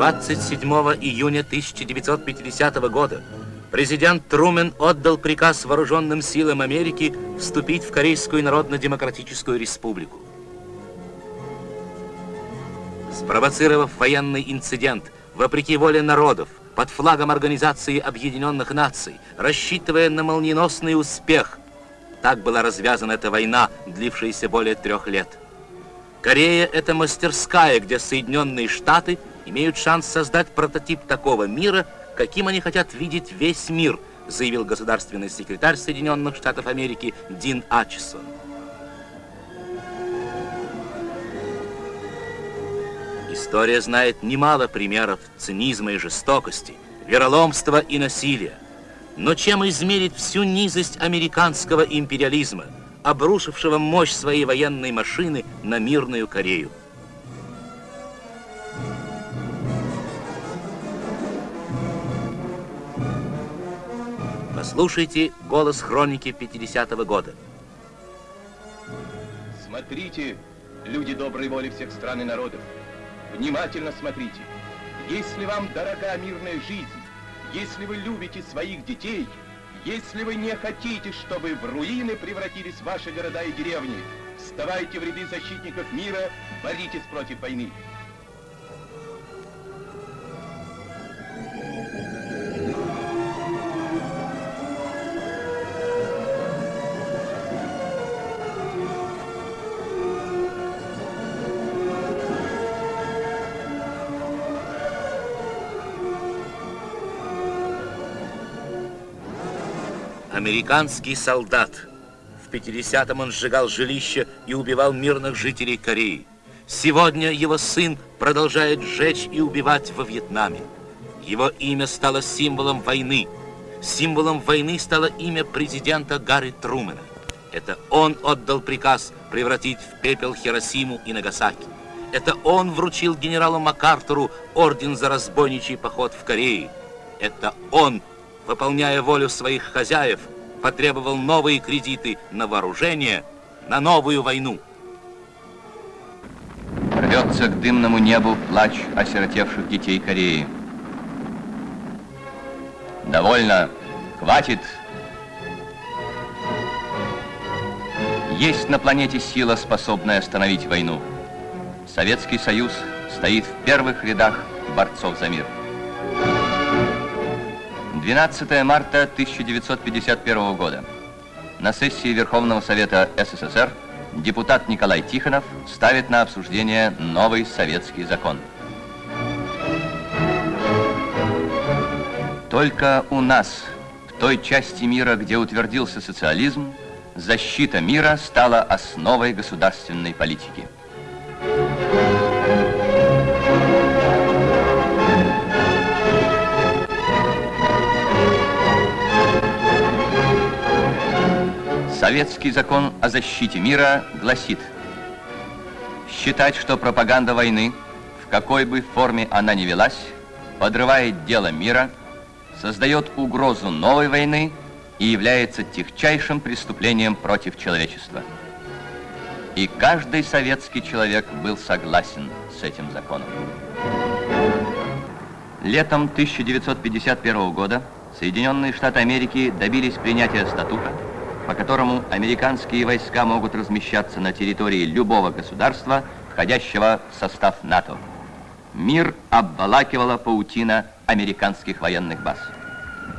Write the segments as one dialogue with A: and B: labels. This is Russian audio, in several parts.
A: 27 июня 1950 года президент Трумен отдал приказ вооруженным силам Америки вступить в Корейскую Народно-Демократическую Республику. Спровоцировав военный инцидент, вопреки воле народов, под флагом Организации Объединенных Наций, рассчитывая на молниеносный успех, так была развязана эта война, длившаяся более трех лет. Корея – это мастерская, где Соединенные Штаты имеют шанс создать прототип такого мира, каким они хотят видеть весь мир, заявил государственный секретарь Соединенных Штатов Америки Дин Ачесон. История знает немало примеров цинизма и жестокости, вероломства и насилия. Но чем измерить всю низость американского империализма – обрушившего мощь своей военной машины на мирную Корею. Послушайте голос хроники 50-го года.
B: Смотрите, люди доброй воли всех стран и народов. Внимательно смотрите. Если вам дорога мирная жизнь, если вы любите своих детей – если вы не хотите, чтобы в руины превратились ваши города и деревни, вставайте в ряды защитников мира, боритесь против войны.
A: Американский солдат. В 50-м он сжигал жилища и убивал мирных жителей Кореи. Сегодня его сын продолжает сжечь и убивать во Вьетнаме. Его имя стало символом войны. Символом войны стало имя президента Гарри Трумэна. Это он отдал приказ превратить в пепел Хиросиму и Нагасаки. Это он вручил генералу МакАртуру орден за разбойничий поход в Корее. Это он выполняя волю своих хозяев, потребовал новые кредиты на вооружение, на новую войну.
C: Рвется к дымному небу плач осиротевших детей Кореи. Довольно, хватит. Есть на планете сила, способная остановить войну. Советский Союз стоит в первых рядах борцов за мир. 12 марта 1951 года. На сессии Верховного Совета СССР депутат Николай Тихонов ставит на обсуждение новый советский закон. Только у нас, в той части мира, где утвердился социализм, защита мира стала основой государственной политики. Советский закон о защите мира гласит, считать, что пропаганда войны, в какой бы форме она ни велась, подрывает дело мира, создает угрозу новой войны и является техчайшим преступлением против человечества. И каждый советский человек был согласен с этим законом. Летом 1951 года Соединенные Штаты Америки добились принятия статута, по которому американские войска могут размещаться на территории любого государства, входящего в состав НАТО. Мир обволакивала паутина американских военных баз.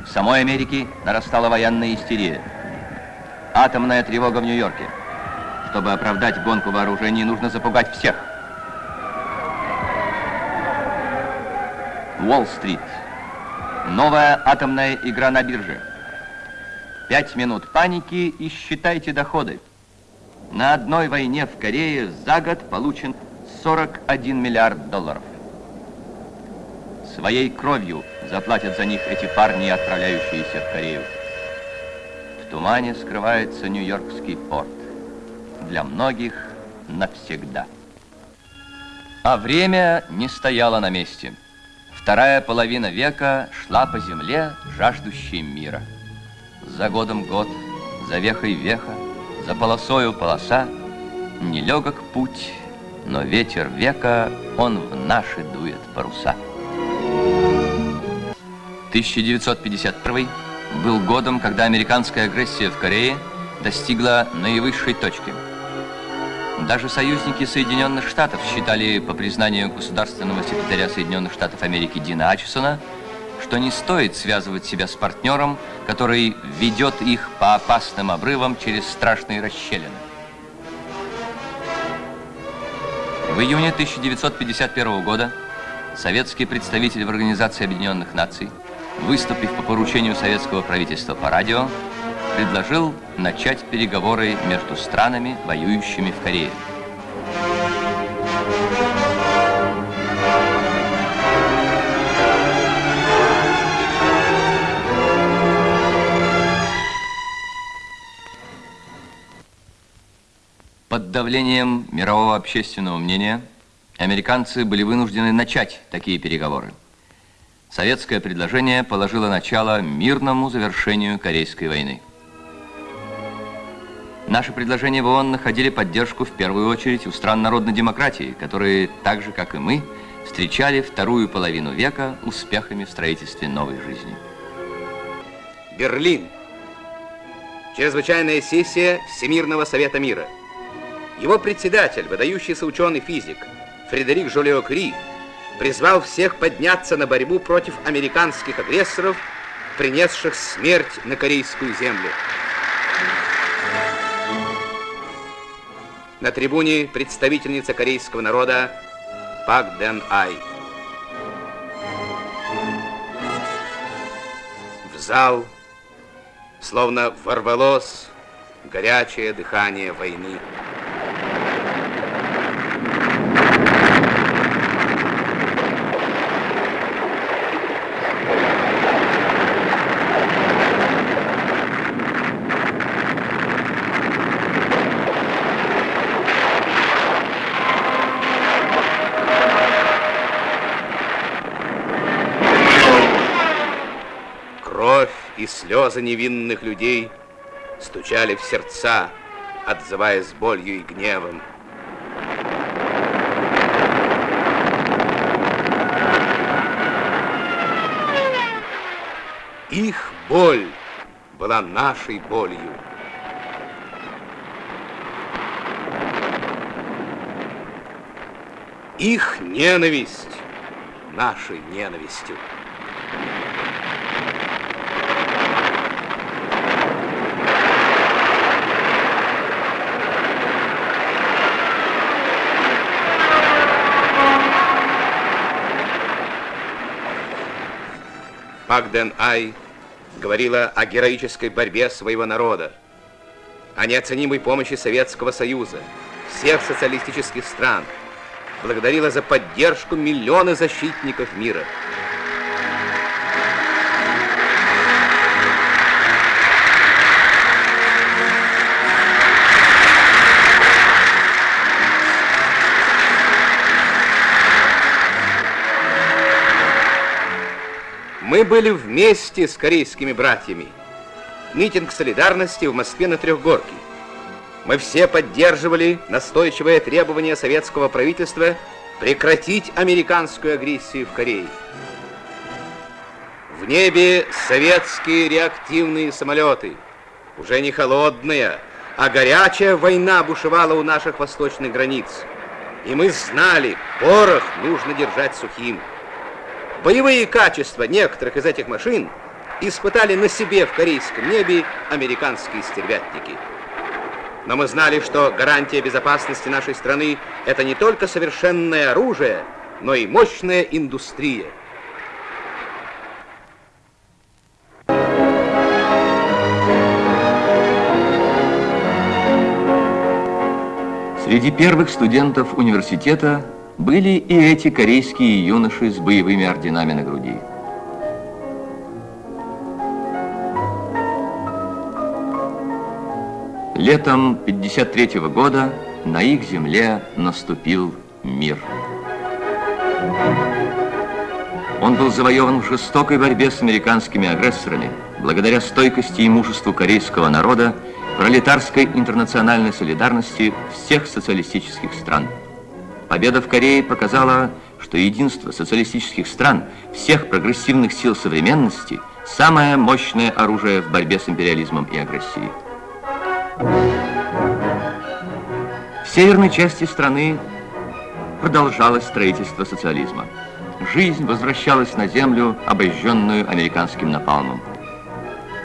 C: В самой Америке нарастала военная истерия. Атомная тревога в Нью-Йорке. Чтобы оправдать гонку вооружений, нужно запугать всех. Уолл-стрит. Новая атомная игра на бирже. Пять минут паники и считайте доходы. На одной войне в Корее за год получен 41 миллиард долларов. Своей кровью заплатят за них эти парни, отправляющиеся в Корею. В тумане скрывается Нью-Йоркский порт. Для многих навсегда. А время не стояло на месте. Вторая половина века шла по земле, жаждущей мира. За годом год, за вехой веха, за полосою полоса, Нелегок путь, но ветер века, он в наши дует паруса. 1951 был годом, когда американская агрессия в Корее достигла наивысшей точки. Даже союзники Соединенных Штатов считали, по признанию государственного секретаря Соединенных Штатов Америки Дина Ачесона, что не стоит связывать себя с партнером, который ведет их по опасным обрывам через страшные расщелины. В июне 1951 года советский представитель в Организации Объединенных Наций, выступив по поручению советского правительства по радио, предложил начать переговоры между странами, воюющими в Корее. Под давлением мирового общественного мнения американцы были вынуждены начать такие переговоры. Советское предложение положило начало мирному завершению Корейской войны. Наши предложения в ООН находили поддержку в первую очередь у стран народной демократии, которые, так же как и мы, встречали вторую половину века успехами в строительстве новой жизни.
D: Берлин. Чрезвычайная сессия Всемирного Совета Мира. Его председатель, выдающийся ученый-физик Фредерик Жолио-Кри, призвал всех подняться на борьбу против американских агрессоров, принесших смерть на корейскую землю. На трибуне представительница корейского народа Пак Дэн Ай. В зал словно ворвалось горячее дыхание войны. И слезы невинных людей стучали в сердца, отзываясь болью и гневом. Их боль была нашей болью. Их ненависть нашей ненавистью. Пак Ай говорила о героической борьбе своего народа, о неоценимой помощи Советского Союза, всех социалистических стран, благодарила за поддержку миллионы защитников мира. Мы были вместе с корейскими братьями. Митинг солидарности в Москве на Трехгорке. Мы все поддерживали настойчивое требование советского правительства прекратить американскую агрессию в Корее. В небе советские реактивные самолеты. Уже не холодная, а горячая война бушевала у наших восточных границ. И мы знали, порох нужно держать сухим. Боевые качества некоторых из этих машин испытали на себе в корейском небе американские стервятники. Но мы знали, что гарантия безопасности нашей страны – это не только совершенное оружие, но и мощная индустрия.
C: Среди первых студентов университета были и эти корейские юноши с боевыми орденами на груди. Летом 53 -го года на их земле наступил мир. Он был завоеван в жестокой борьбе с американскими агрессорами, благодаря стойкости и мужеству корейского народа, пролетарской интернациональной солидарности всех социалистических стран. Победа в Корее показала, что единство социалистических стран, всех прогрессивных сил современности – самое мощное оружие в борьбе с империализмом и агрессией. В северной части страны продолжалось строительство социализма. Жизнь возвращалась на землю, обожженную американским напалмом.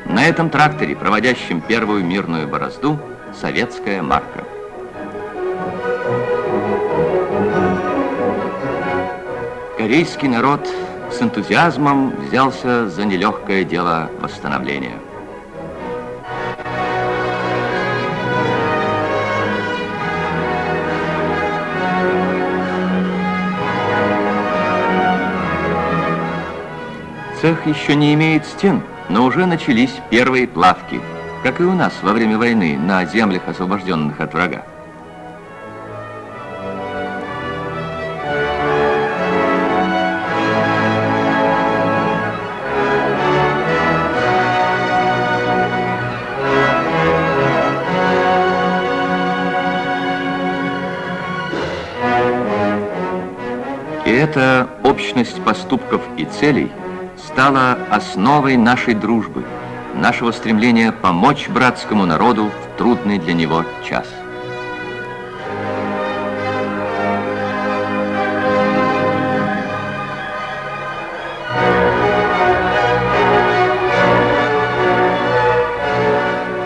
C: На этом тракторе, проводящем первую мирную борозду, советская марка. Корейский народ с энтузиазмом взялся за нелегкое дело восстановления. Цех еще не имеет стен, но уже начались первые плавки, как и у нас во время войны на землях, освобожденных от врага. Эта общность поступков и целей стала основой нашей дружбы, нашего стремления помочь братскому народу в трудный для него час.